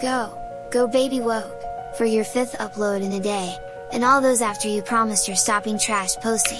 Go! Go baby woke! For your 5th upload in a day, and all those after you promised you're stopping trash posting.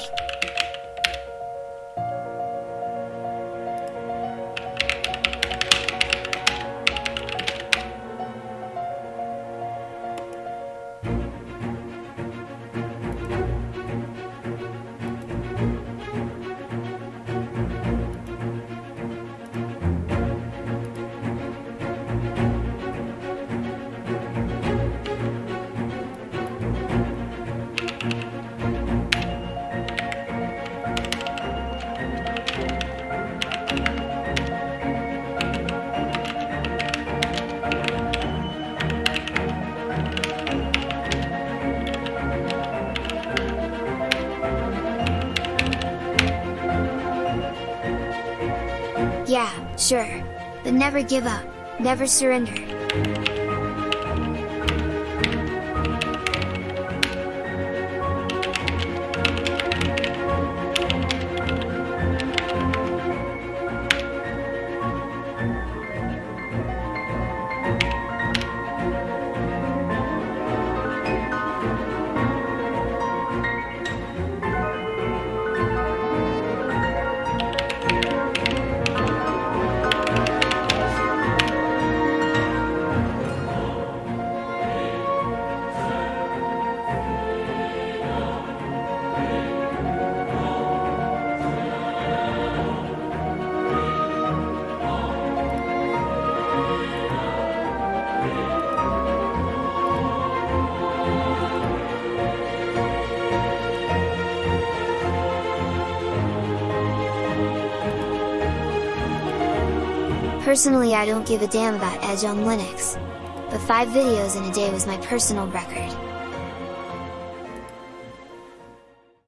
Yeah, sure. But never give up, never surrender. Personally I don't give a damn about Edge on Linux. But 5 videos in a day was my personal record.